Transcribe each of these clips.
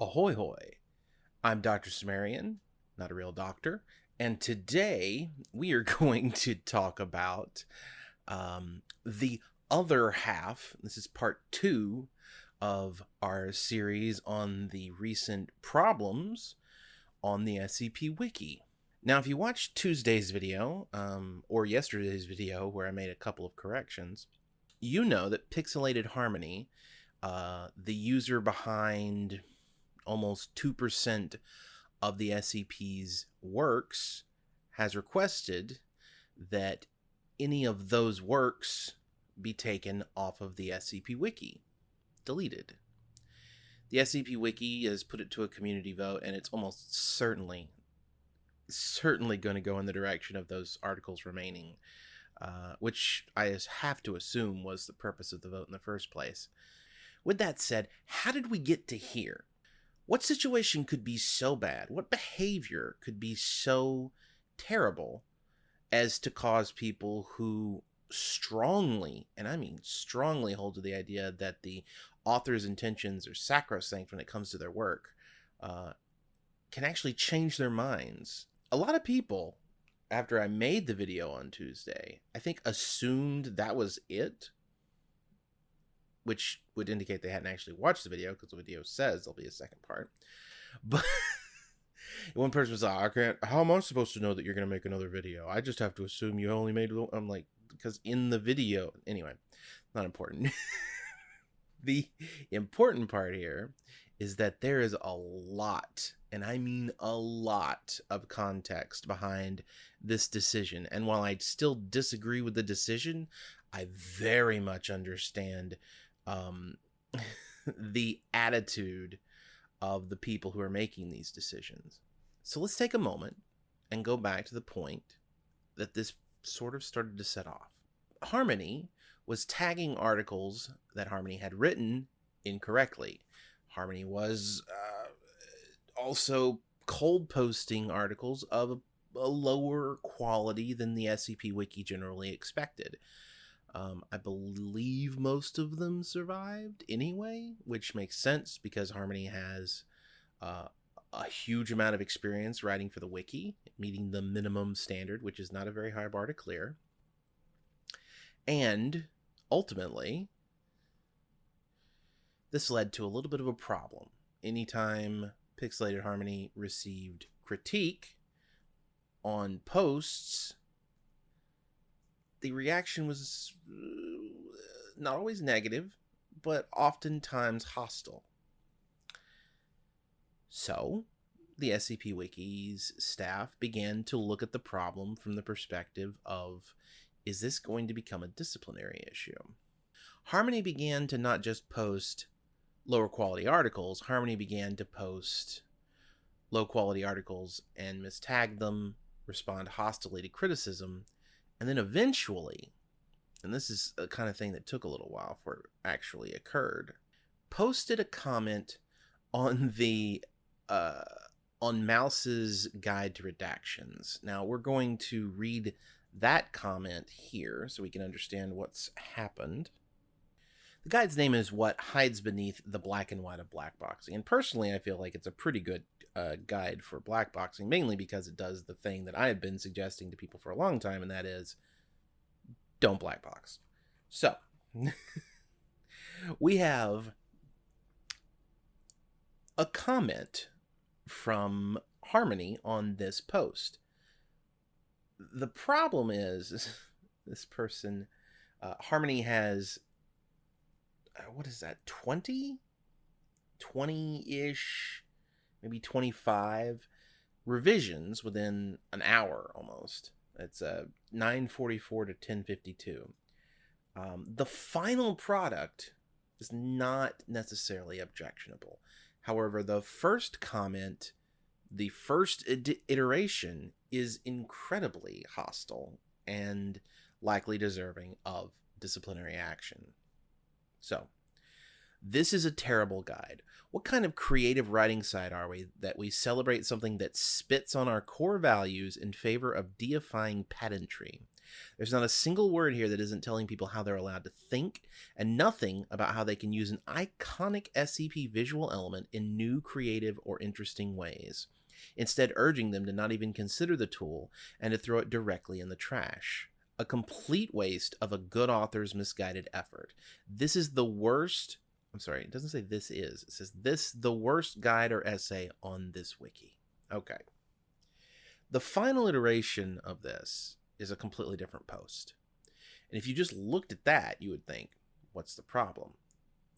Ahoy hoy! I'm Dr. Sumerian, not a real doctor, and today we are going to talk about um, the other half. This is part two of our series on the recent problems on the SCP Wiki. Now, if you watched Tuesday's video um, or yesterday's video where I made a couple of corrections, you know that Pixelated Harmony, uh, the user behind almost 2% of the SCP's works has requested that any of those works be taken off of the SCP Wiki, deleted. The SCP Wiki has put it to a community vote, and it's almost certainly, certainly going to go in the direction of those articles remaining, uh, which I have to assume was the purpose of the vote in the first place. With that said, how did we get to here? What situation could be so bad? What behavior could be so terrible as to cause people who strongly, and I mean strongly, hold to the idea that the author's intentions are sacrosanct when it comes to their work, uh, can actually change their minds? A lot of people, after I made the video on Tuesday, I think assumed that was it which would indicate they hadn't actually watched the video because the video says there'll be a second part. But one person was like, I can't, how am I supposed to know that you're going to make another video? I just have to assume you only made, one. I'm like, because in the video, anyway, not important. the important part here is that there is a lot, and I mean a lot of context behind this decision. And while I still disagree with the decision, I very much understand um, the attitude of the people who are making these decisions. So let's take a moment and go back to the point that this sort of started to set off. Harmony was tagging articles that Harmony had written incorrectly. Harmony was uh, also cold posting articles of a, a lower quality than the SCP Wiki generally expected. Um, I believe most of them survived anyway, which makes sense because Harmony has uh, a huge amount of experience writing for the wiki, meeting the minimum standard, which is not a very high bar to clear. And ultimately, this led to a little bit of a problem. Anytime Pixelated Harmony received critique on posts the reaction was uh, not always negative, but oftentimes hostile. So, the SCP Wiki's staff began to look at the problem from the perspective of is this going to become a disciplinary issue? Harmony began to not just post lower quality articles, Harmony began to post low quality articles and mistag them, respond hostilely to criticism, and then eventually, and this is a kind of thing that took a little while for it actually occurred, posted a comment on the uh, on Mouse's guide to redactions. Now we're going to read that comment here so we can understand what's happened. The guide's name is What Hides Beneath the Black and White of Blackboxing. And personally, I feel like it's a pretty good uh, guide for blackboxing, mainly because it does the thing that I have been suggesting to people for a long time, and that is don't blackbox. So, we have a comment from Harmony on this post. The problem is, this person, uh, Harmony has, what is that, 20? 20 ish maybe 25 revisions within an hour almost. It's uh, 944 to 1052. Um, the final product is not necessarily objectionable. However, the first comment, the first iteration, is incredibly hostile and likely deserving of disciplinary action. So, this is a terrible guide. What kind of creative writing side are we that we celebrate something that spits on our core values in favor of deifying pedantry? There's not a single word here that isn't telling people how they're allowed to think, and nothing about how they can use an iconic SCP visual element in new, creative, or interesting ways. Instead, urging them to not even consider the tool and to throw it directly in the trash. A complete waste of a good author's misguided effort. This is the worst. I'm sorry, it doesn't say this is. It says this the worst guide or essay on this wiki. Okay. The final iteration of this is a completely different post. And if you just looked at that, you would think, what's the problem?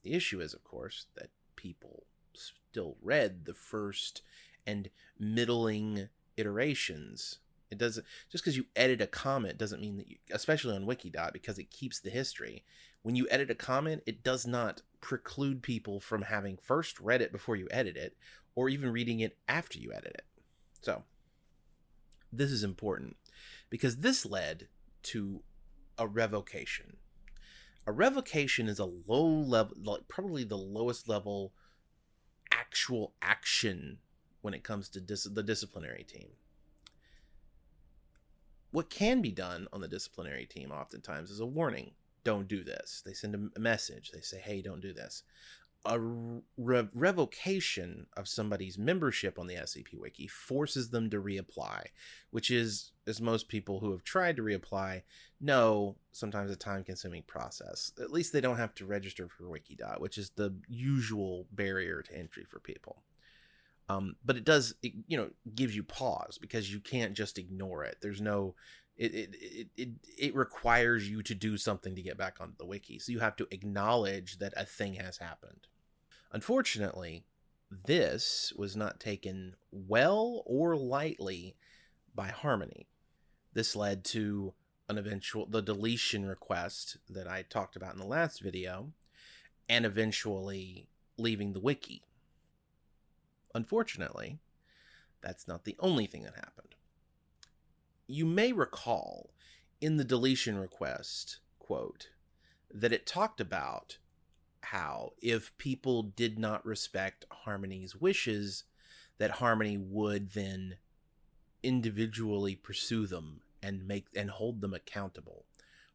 The issue is, of course, that people still read the first and middling iterations. It doesn't just because you edit a comment doesn't mean that you, especially on Wikidot, because it keeps the history. When you edit a comment, it does not preclude people from having first read it before you edit it, or even reading it after you edit it. So this is important because this led to a revocation. A revocation is a low level, like probably the lowest level actual action when it comes to dis- the disciplinary team. What can be done on the disciplinary team oftentimes is a warning don't do this. They send a message, they say, hey, don't do this a re- revocation of somebody's membership on the SCP Wiki forces them to reapply, which is, as most people who have tried to reapply know, sometimes a time consuming process. At least they don't have to register for Wikidot, which is the usual barrier to entry for people. Um, but it does, it, you know, gives you pause because you can't just ignore it. There's no, it, it, it, it, it requires you to do something to get back onto the wiki. So you have to acknowledge that a thing has happened. Unfortunately, this was not taken well or lightly by Harmony. This led to an eventual the deletion request that I talked about in the last video and eventually leaving the wiki. Unfortunately, that's not the only thing that happened. You may recall in the deletion request quote that it talked about how if people did not respect Harmony's wishes, that Harmony would then individually pursue them and make and hold them accountable,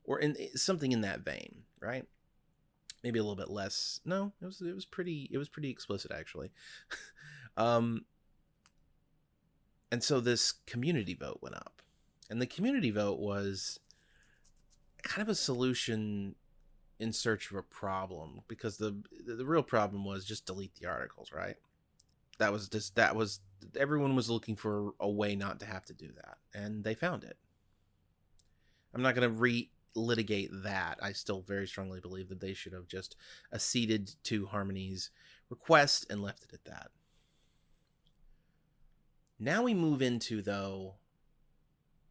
or in eh, something in that vein, right? Maybe a little bit less. No, it was it was pretty it was pretty explicit actually. um, and so this community vote went up, and the community vote was kind of a solution in search of a problem because the the real problem was just delete the articles, right? That was just that was everyone was looking for a way not to have to do that, and they found it. I'm not going to re litigate that. I still very strongly believe that they should have just acceded to Harmony's request and left it at that. Now we move into though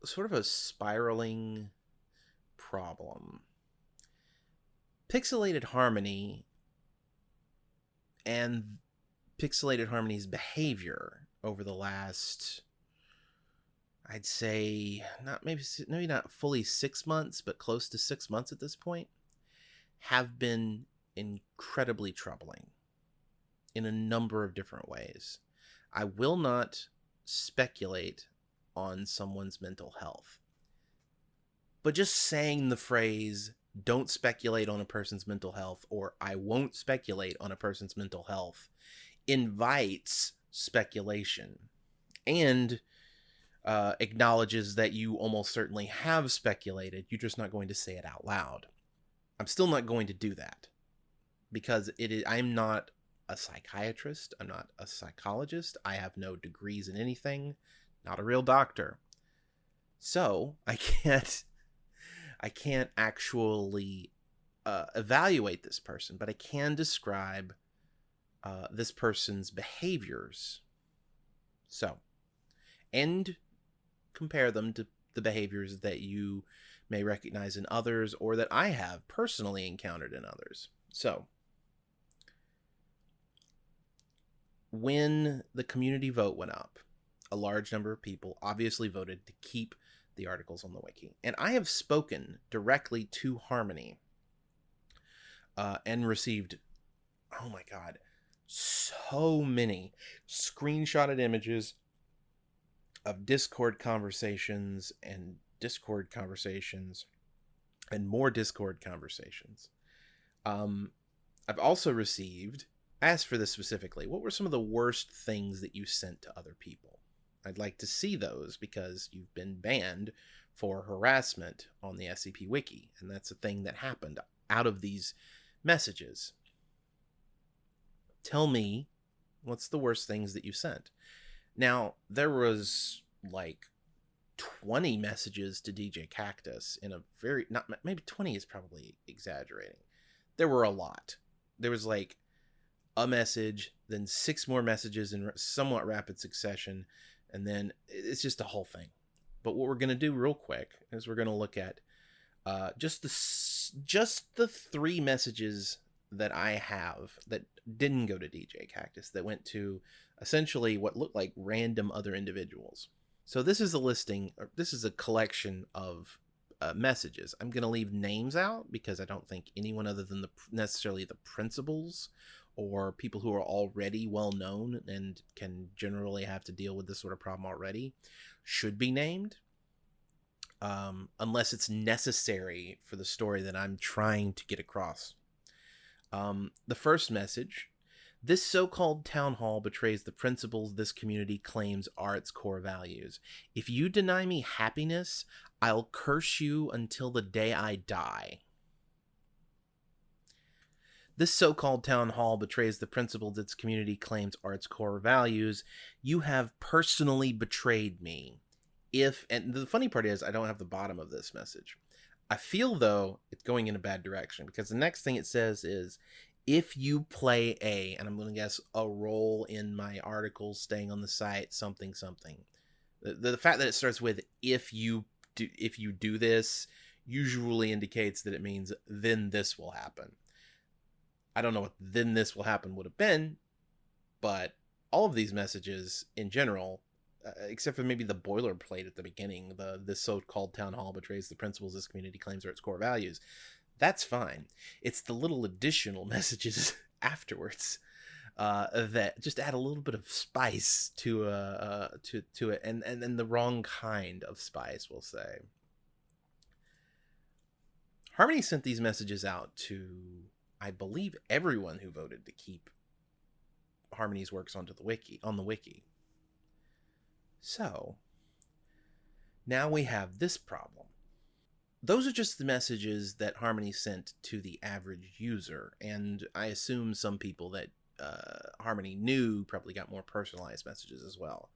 sort of a spiraling problem Pixelated Harmony and Pixelated Harmony's behavior over the last I'd say not maybe maybe not fully 6 months but close to 6 months at this point have been incredibly troubling in a number of different ways. I will not speculate on someone's mental health. But just saying the phrase don't speculate on a person's mental health or I won't speculate on a person's mental health invites speculation and uh, acknowledges that you almost certainly have speculated. You're just not going to say it out loud. I'm still not going to do that because it is, I'm not a psychiatrist. I'm not a psychologist. I have no degrees in anything. Not a real doctor. So I can't I can't actually uh, evaluate this person, but I can describe uh, this person's behaviors. So, and compare them to the behaviors that you may recognize in others or that I have personally encountered in others. So, when the community vote went up, a large number of people obviously voted to keep the articles on the wiki. And I have spoken directly to Harmony uh, and received, oh my God, so many screenshotted images of Discord conversations and Discord conversations and more Discord conversations. Um, I've also received, asked for this specifically, what were some of the worst things that you sent to other people? I'd like to see those because you've been banned for harassment on the SCP Wiki, and that's a thing that happened out of these messages. Tell me what's the worst things that you sent. Now, there was like 20 messages to djkaktus in a very not maybe 20 is probably exaggerating. There were a lot. There was like a message, then six more messages in somewhat rapid succession, and then it's just a whole thing. But what we're going to do real quick is we're going to look at uh, just the just the three messages that I have that didn't go to djkaktus that went to essentially what looked like random other individuals. So this is a listing, or this is a collection of uh, messages. I'm going to leave names out because I don't think anyone other than the necessarily the principals or people who are already well known and can generally have to deal with this sort of problem already should be named. Um, unless it's necessary for the story that I'm trying to get across. Um, the first message this so called town hall betrays the principles this community claims are its core values. If you deny me happiness, I'll curse you until the day I die. This so called town hall betrays the principles its community claims are its core values. You have personally betrayed me. If, and the funny part is, I don't have the bottom of this message. I feel, though, it's going in a bad direction because the next thing it says is if you play a, and I'm going to guess a role in my articles staying on the site, something, something. The, the fact that it starts with if you do, if you do this, usually indicates that it means then this will happen. I don't know what then this will happen would have been, but all of these messages in general, uh, except for maybe the boilerplate at the beginning, the this so-called town hall betrays the principles this community claims are its core values that's fine. It's the little additional messages afterwards uh, that just add a little bit of spice to uh, uh, to to it, and and then the wrong kind of spice, we'll say. Harmony sent these messages out to, I believe, everyone who voted to keep Harmony's works onto the wiki on the wiki. So now we have this problem those are just the messages that Harmony sent to the average user, and I assume some people that uh, Harmony knew probably got more personalized messages as well.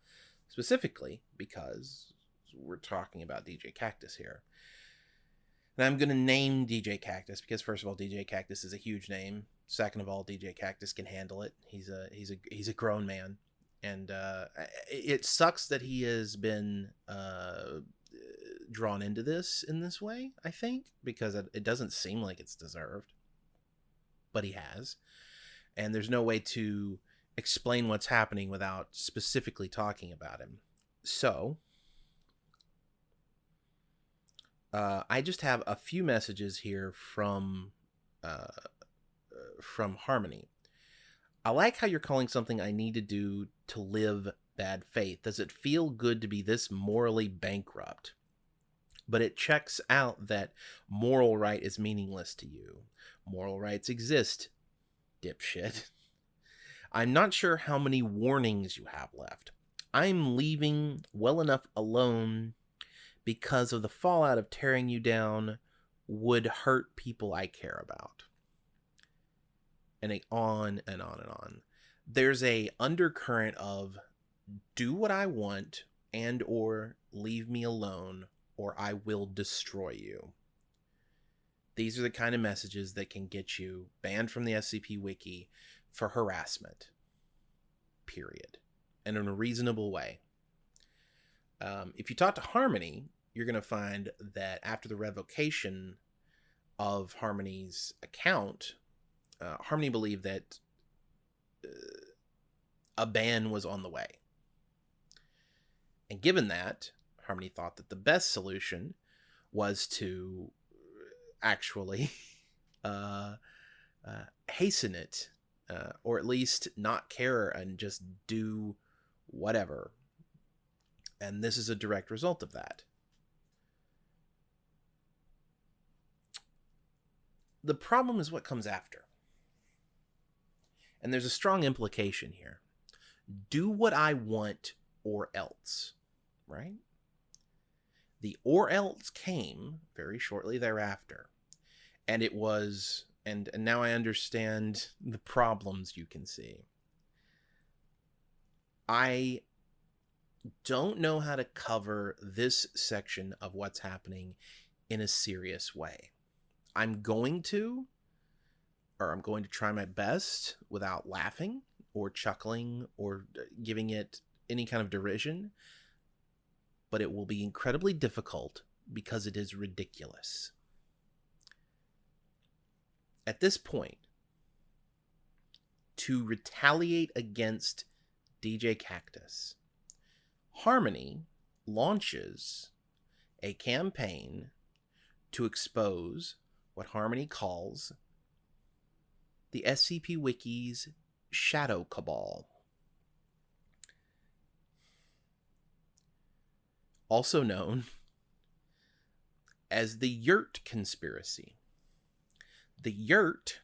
Specifically because we're talking about djkaktus here. And I'm going to name djkaktus because first of all, djkaktus is a huge name. Second of all, djkaktus can handle it. He's a he's a he's a grown man, and uh, it sucks that he has been uh, drawn into this in this way, I think, because it, it doesn't seem like it's deserved. But he has. And there's no way to explain what's happening without specifically talking about him. So, uh, I just have a few messages here from uh, from Harmony. I like how you're calling something I need to do to live bad faith. Does it feel good to be this morally bankrupt? but it checks out that moral right is meaningless to you. Moral rights exist, dipshit. I'm not sure how many warnings you have left. I'm leaving well enough alone because of the fallout of tearing you down would hurt people I care about. And on and on and on. There's a undercurrent of do what I want and or leave me alone or I will destroy you. These are the kind of messages that can get you banned from the SCP Wiki for harassment. Period. And in a reasonable way. Um, if you talk to Harmony, you're going to find that after the revocation of Harmony's account, uh, Harmony believed that uh, a ban was on the way. And given that, Harmony thought that the best solution was to actually uh, uh, hasten it, uh, or at least not care and just do whatever. And this is a direct result of that. The problem is what comes after. And there's a strong implication here. Do what I want or else, right? The or else came very shortly thereafter. And it was, and, and now I understand the problems you can see. I don't know how to cover this section of what's happening in a serious way. I'm going to, or I'm going to try my best without laughing or chuckling or uh, giving it any kind of derision, but it will be incredibly difficult because it is ridiculous. At this point, to retaliate against djkaktus, Harmony launches a campaign to expose what Harmony calls the SCP Wiki's Shadow Cabal. Also known as the Yurt Conspiracy. The Yurt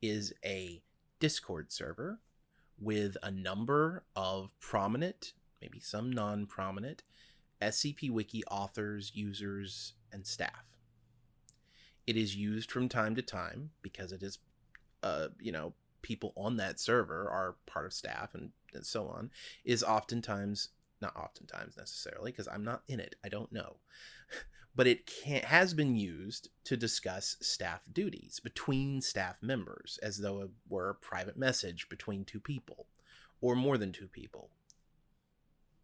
is a Discord server with a number of prominent, maybe some non prominent, SCP Wiki authors, users, and staff. It is used from time to time because it is, uh, you know, people on that server are part of staff and, and so on, is oftentimes, not oftentimes necessarily, because I'm not in it, I don't know. but it can, has been used to discuss staff duties between staff members as though it were a private message between two people or more than two people.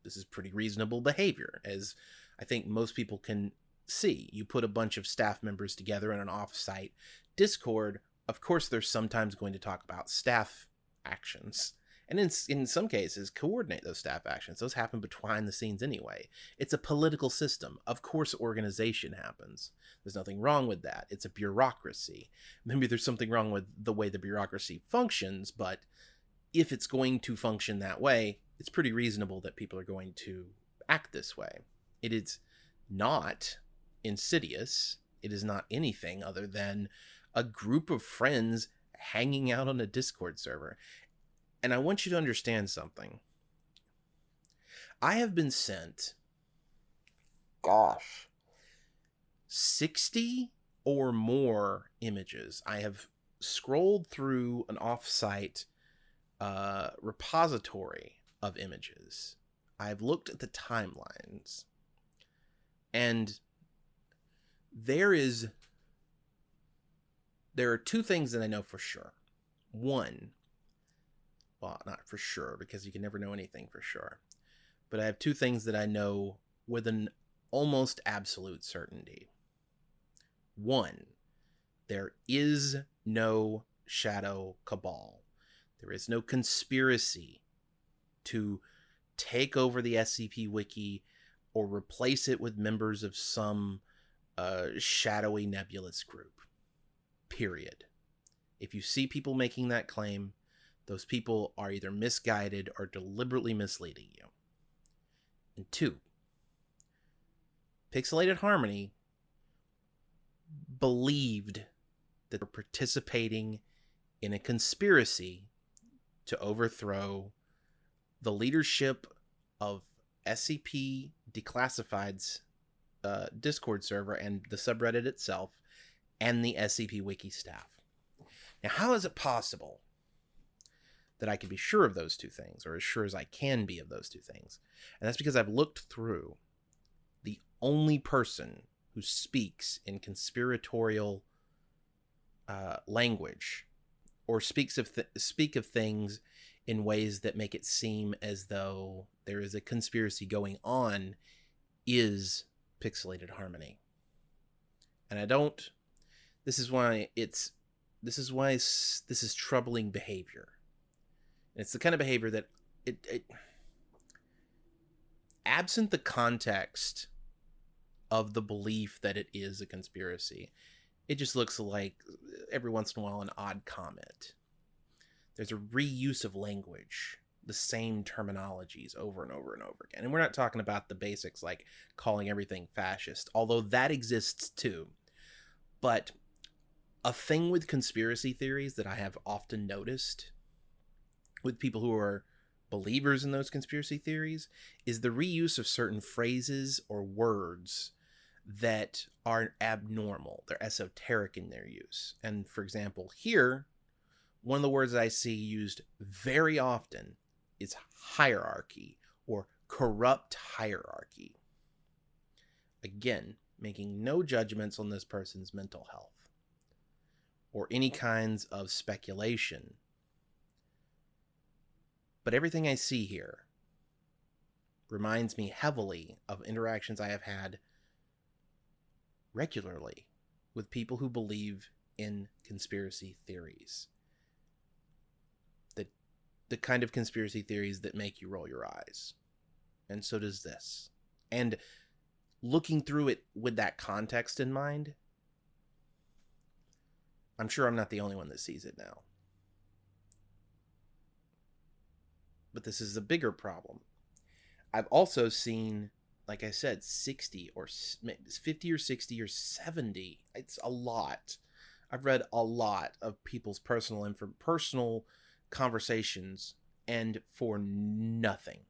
This is pretty reasonable behavior, as I think most people can see. You put a bunch of staff members together in an off-site Discord. Of course, they're sometimes going to talk about staff actions. And in, in some cases coordinate those staff actions. Those happen behind the scenes anyway. It's a political system. Of course organization happens. There's nothing wrong with that. It's a bureaucracy. Maybe there's something wrong with the way the bureaucracy functions but if it's going to function that way it's pretty reasonable that people are going to act this way. It is not insidious it is not anything other than a group of friends hanging out on a discord server and I want you to understand something. I have been sent, gosh, 60 or more images. I have scrolled through an offsite uh, repository of images. I've looked at the timelines. And there is there are two things that I know for sure. One, well, not for sure because you can never know anything for sure. But I have two things that I know with an almost absolute certainty. One, there is no shadow cabal. There is no conspiracy to take over the SCP wiki or replace it with members of some uh, shadowy nebulous group. Period. If you see people making that claim, those people are either misguided or deliberately misleading you. And two, Pixelated Harmony believed that they're participating in a conspiracy to overthrow the leadership of SCP Declassified's uh, Discord server and the subreddit itself and the SCP Wiki staff. Now, how is it possible that I can be sure of those two things, or as sure as I can be of those two things. And that's because I've looked through the only person who speaks in conspiratorial uh, language or speaks of th- speak of things in ways that make it seem as though there is a conspiracy going on is pixelated harmony. And i don't this is why it's this is why this is troubling behavior. And it's the kind of behavior that it, it absent the context of the belief that it is a conspiracy, it just looks like every once in a while an odd comment. There's a reuse of language, the same terminologies over and over and over again. And we're not talking about the basics like calling everything fascist, although that exists too. But a thing with conspiracy theories that I have often noticed with people who are believers in those conspiracy theories is the reuse of certain phrases or words that are abnormal. They're esoteric in their use. And for example, here, one of the words I see used very often is hierarchy or corrupt hierarchy. Again, making no judgments on this person's mental health or any kinds of speculation. But everything I see here reminds me heavily of interactions I have had regularly with people who believe in conspiracy theories. The, kind of conspiracy theories that make you roll your eyes. And so does this. And looking through it with that context in mind, I'm sure I'm not the only one that sees it now. But this is a bigger problem. I've also seen, like I said, 60 or 50 or 60 or 70. It's a lot. I've read a lot of people's personal and for personal conversations and for nothing.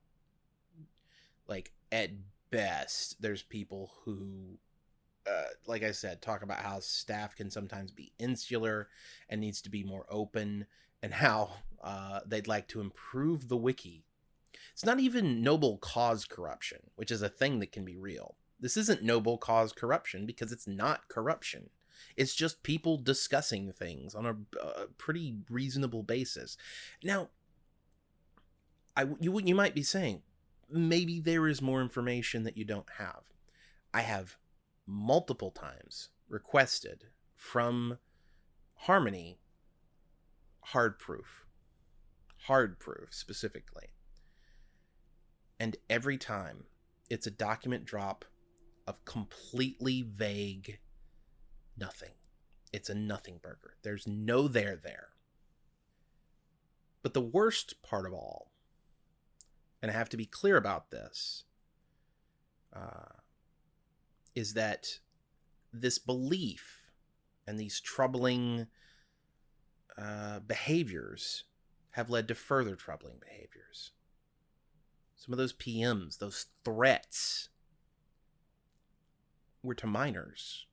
Like at best, there's people who uh, like I said, talk about how staff can sometimes be insular and needs to be more open, and how uh, they'd like to improve the wiki. It's not even noble cause corruption, which is a thing that can be real. This isn't noble cause corruption because it's not corruption. It's just people discussing things on a, a pretty reasonable basis. Now, I you you might be saying maybe there is more information that you don't have. I have multiple times requested from Harmony hard proof. Hard proof specifically. And every time it's a document drop of completely vague nothing. It's a nothing burger. There's no there there. But the worst part of all, and I have to be clear about this, uh, is that this belief and these troubling uh, behaviors have led to further troubling behaviors. Some of those PMs, those threats, were to minors.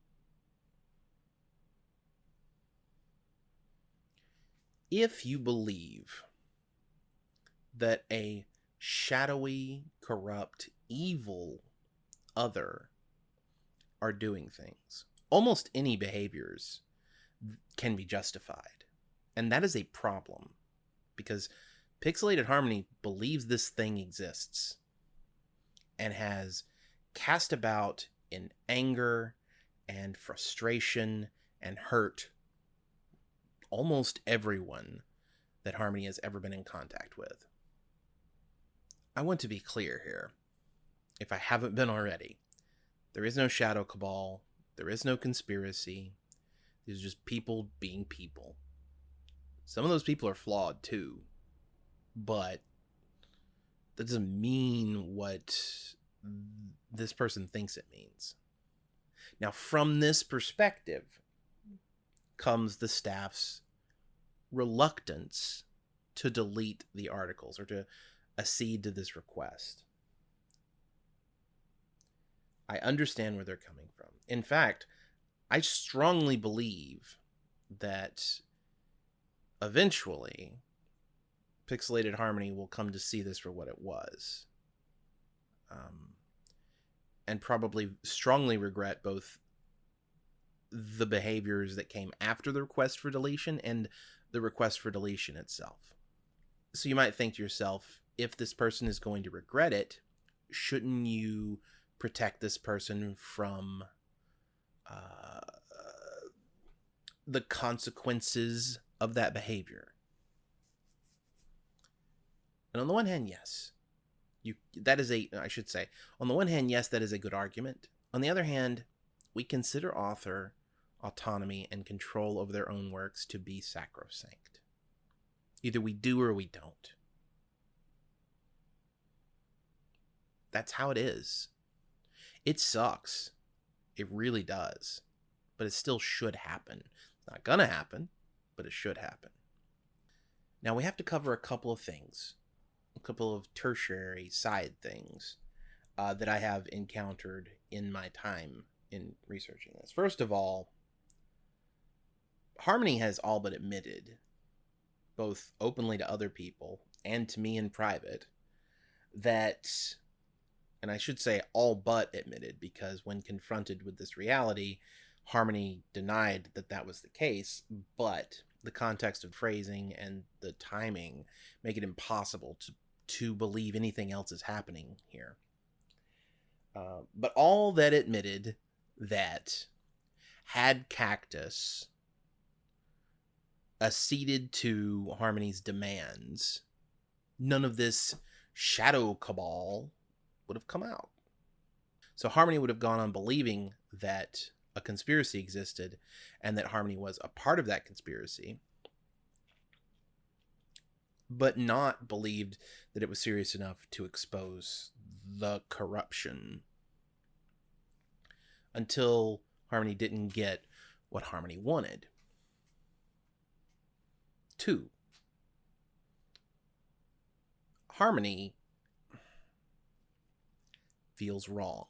If you believe that a shadowy, corrupt, evil other are doing things. Almost any behaviors can be justified. And that is a problem because Pixelated Harmony believes this thing exists and has cast about in anger and frustration and hurt almost everyone that Harmony has ever been in contact with. I want to be clear here, if I haven't been already. There is no shadow cabal. There is no conspiracy. These are just people being people. Some of those people are flawed too, but that doesn't mean what this person thinks it means. Now, from this perspective comes the staff's reluctance to delete the articles or to accede to this request. I understand where they're coming from. In fact, I strongly believe that eventually Pixelated Harmony will come to see this for what it was. Um, and probably strongly regret both the behaviors that came after the request for deletion and the request for deletion itself. So you might think to yourself, if this person is going to regret it, shouldn't you protect this person from uh, the consequences of that behavior. And on the one hand, yes, you that is a I should say on the one hand, yes, that is a good argument. On the other hand, we consider author autonomy and control over their own works to be sacrosanct. Either we do or we don't. That's how it is. It sucks. It really does. But it still should happen. It's not gonna happen, but it should happen. Now we have to cover a couple of things, a couple of tertiary side things uh, that I have encountered in my time in researching this. First of all, Harmony has all but admitted, both openly to other people and to me in private, that, and I should say all but admitted, because when confronted with this reality, Harmony denied that that was the case, but the context of phrasing and the timing make it impossible to to believe anything else is happening here. Uh, but all that admitted that had Cactus acceded to Harmony's demands, none of this shadow cabal would have come out. So Harmony would have gone on believing that a conspiracy existed and that Harmony was a part of that conspiracy, but not believed that it was serious enough to expose the corruption until Harmony didn't get what Harmony wanted. Two, Harmony feels wronged.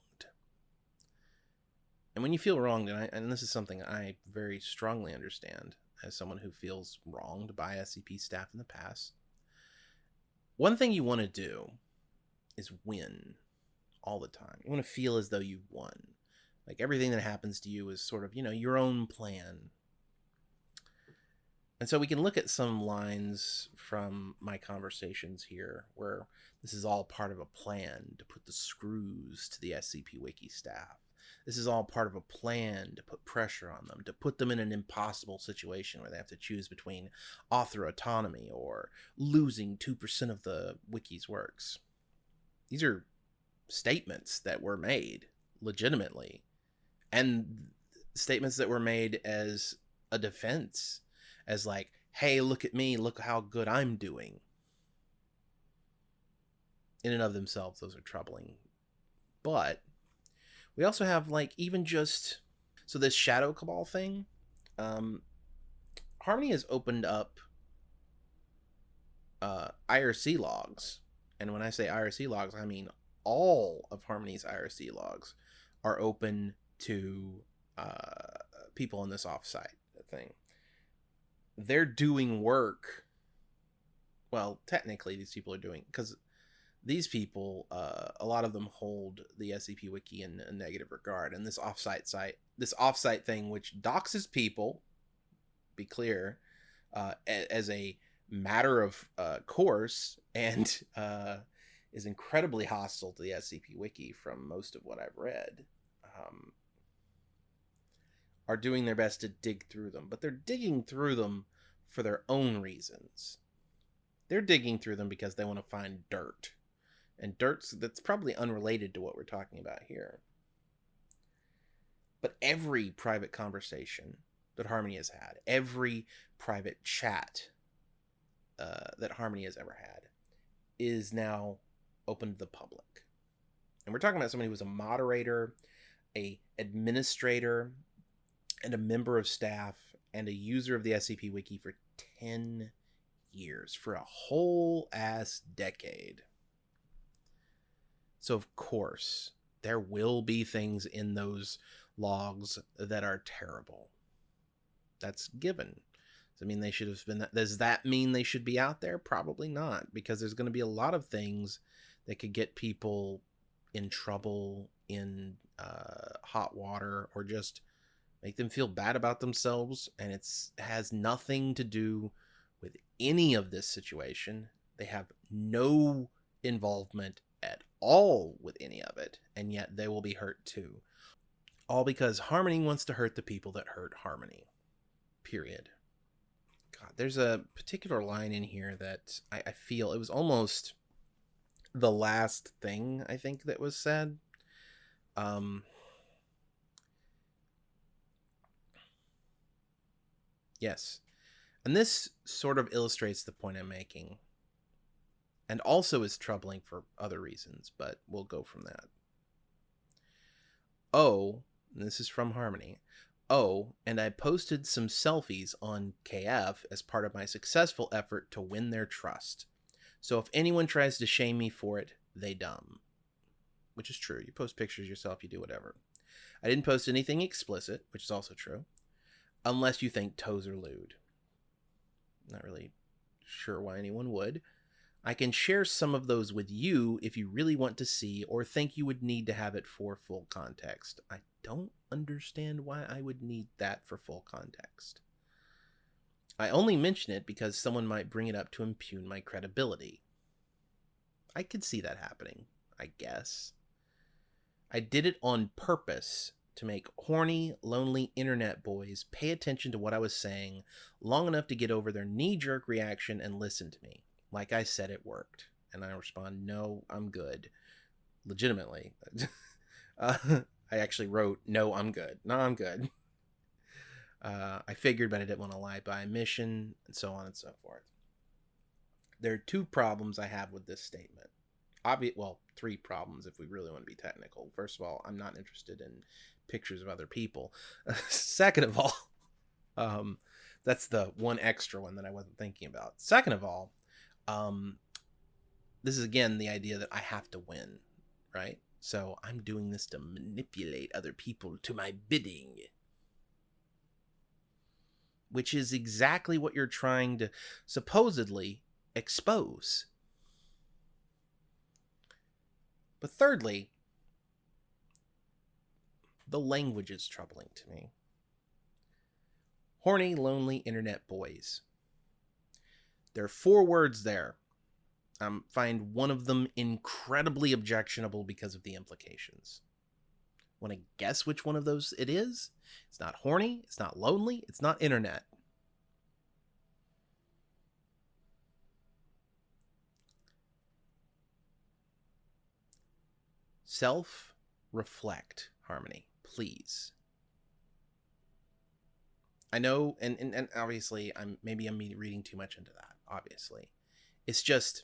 And when you feel wronged, and, I, and this is something I very strongly understand as someone who feels wronged by SCP staff in the past, one thing you want to do is win all the time. You want to feel as though you won. Like everything that happens to you is sort of, you know, your own plan. And so we can look at some lines from my conversations here where this is all part of a plan to put the screws to the SCP Wiki staff. This is all part of a plan to put pressure on them, to put them in an impossible situation where they have to choose between author autonomy or losing 2% of the wiki's works. These are statements that were made legitimately and statements that were made as a defense as like hey look at me look how good i'm doing. In and of themselves those are troubling. But we also have like even just so this shadow cabal thing um harmony has opened up uh irc logs. And when i say irc logs i mean all of harmony's irc logs are open to uh people in this offsite thing they're doing work well technically these people are doing because these people, uh, a lot of them hold the SCP Wiki in a negative regard, and this offsite site, this offsite thing, which doxes people, be clear, uh, as a matter of uh, course, and uh, is incredibly hostile to the SCP Wiki from most of what I've read. Um, are doing their best to dig through them, but they're digging through them for their own reasons. They're digging through them because they want to find dirt and dirt's that's probably unrelated to what we're talking about here. But every private conversation that Harmony has had, every private chat uh, that Harmony has ever had, is now open to the public. And we're talking about somebody who was a moderator, a administrator, and a member of staff, and a user of the SCP Wiki for 10 years, for a whole ass decade. So, of course, there will be things in those logs that are terrible. That's given. Does I mean they should have been? Does that mean they should be out there? Probably not, because there's going to be a lot of things that could get people in trouble, in uh, hot water, or just make them feel bad about themselves. And it's has nothing to do with any of this situation. They have no involvement at all with any of it, and yet they will be hurt too. All because Harmony wants to hurt the people that hurt Harmony. Period. God, there's a particular line in here that I, I feel it was almost the last thing I think that was said. Um, yes. And this sort of illustrates the point I'm making and also is troubling for other reasons, but we'll go from that. Oh, o, this is from Harmony. Oh, and I posted some selfies on KF as part of my successful effort to win their trust. So if anyone tries to shame me for it, they dumb. Which is true. You post pictures yourself, you do whatever. I didn't post anything explicit, which is also true. Unless you think toes are lewd. Not really sure why anyone would. I can share some of those with you if you really want to see or think you would need to have it for full context. I don't understand why I would need that for full context. I only mention it because someone might bring it up to impugn my credibility. I could see that happening, I guess. I did it on purpose to make horny, lonely internet boys pay attention to what I was saying long enough to get over their knee jerk reaction and listen to me. Like I said, it worked. And I respond, no, I'm good. Legitimately. uh, I actually wrote, no, I'm good. No, I'm good. Uh, I figured, but I didn't want to lie by omission, and so on and so forth. There are two problems I have with this statement. Obvious, well, three problems if we really want to be technical. First of all, I'm not interested in pictures of other people. Second of all, um, that's the one extra one that I wasn't thinking about. Second of all, um, this is again the idea that I have to win, right? So I'm doing this to manipulate other people to my bidding. Which is exactly what you're trying to supposedly expose. But thirdly, the language is troubling to me. Horny, lonely internet boys. There are four words there um, find one of them incredibly objectionable because of the implications. Want to guess which one of those it is? It's not horny, it's not lonely, it's not internet. Self reflect, Harmony, please. I know, and, and, and obviously, I'm maybe I'm reading too much into that. Obviously, it's just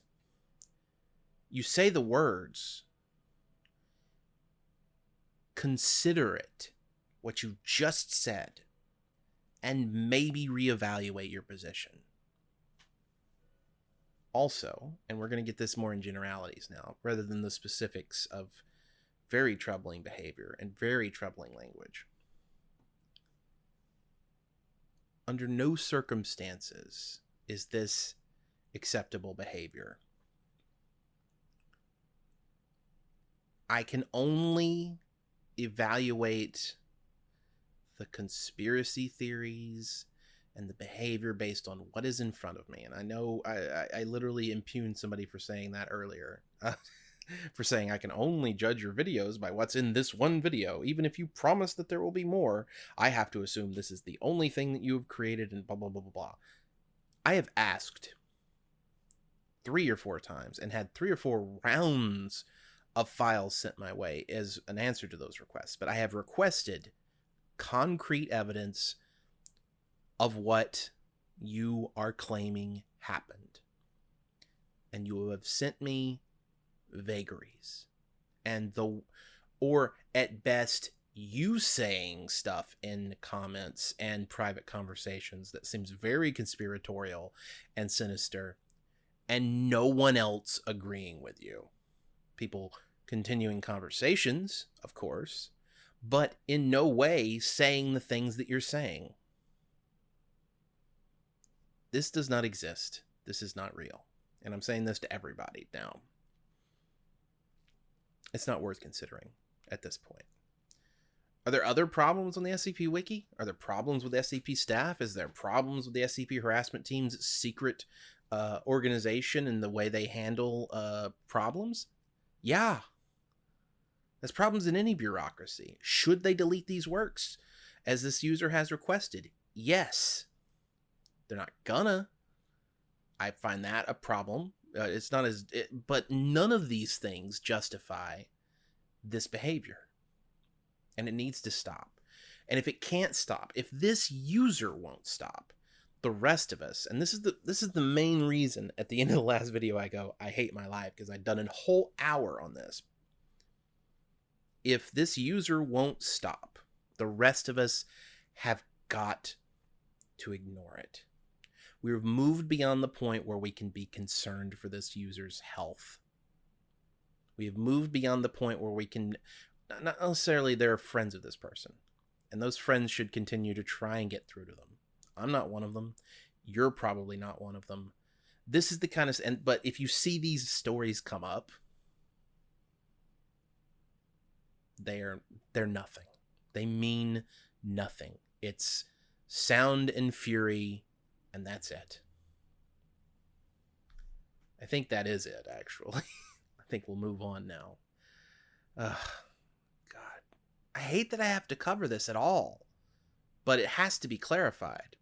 you say the words consider it what you just said and maybe reevaluate your position also and we're going to get this more in generalities now rather than the specifics of very troubling behavior and very troubling language under no circumstances is this acceptable behavior I can only evaluate the conspiracy theories and the behavior based on what is in front of me. And I know I, I, I literally impugned somebody for saying that earlier. For saying I can only judge your videos by what's in this one video. Even if you promise that there will be more, I have to assume this is the only thing that you have created and blah, blah, blah, blah, blah. I have asked three or four times and had three or four rounds of files sent my way as an answer to those requests, but I have requested concrete evidence of what you are claiming happened. And you have sent me vagaries. And the or at best you saying stuff in comments and private conversations that seems very conspiratorial and sinister and no one else agreeing with you people continuing conversations, of course, but in no way saying the things that you're saying. This does not exist. This is not real. And I'm saying this to everybody now. It's not worth considering at this point. Are there other problems on the SCP Wiki? Are there problems with SCP staff? Is there problems with the SCP harassment team's secret uh, organization and the way they handle uh, problems? Yeah. There's problems in any bureaucracy. Should they delete these works as this user has requested? Yes. They're not gonna. I find that a problem. Uh, it's not as, it, but none of these things justify this behavior. And it needs to stop. And if it can't stop, if this user won't stop, the rest of us and this is the this is the main reason at the end of the last video i go i hate my life because i've done a whole hour on this if this user won't stop the rest of us have got to ignore it. We've moved beyond the point where we can be concerned for this user's health. We have moved beyond the point where we can, not necessarily they're friends of this person, and those friends should continue to try and get through to them. I'm not one of them. You're probably not one of them. This is the kind of, and but if you see these stories come up, they're they're nothing. They mean nothing. It's sound and fury, and that's it. I think that is it, actually. I think we'll move on now. Ugh, God. I hate that I have to cover this at all, but it has to be clarified.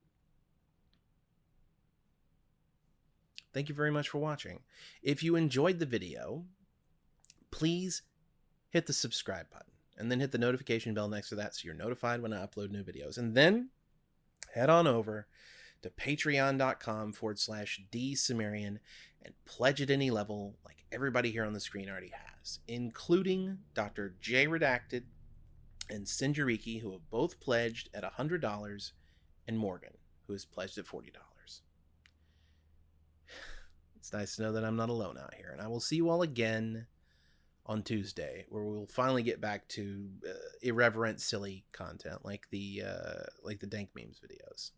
Thank you very much for watching. If you enjoyed the video, please hit the subscribe button and then hit the notification bell next to that so you're notified when I upload new videos. And then head on over to patreon.com forward slash dsumerian and pledge at any level like everybody here on the screen already has, including Dr. J Redacted and Sinjariki, who have both pledged at $100, and Morgan, who has pledged at $40. It's nice to know that I'm not alone out here, and I will see you all again on Tuesday, where we'll finally get back to uh, irreverent, silly content like the uh, like the dank memes videos.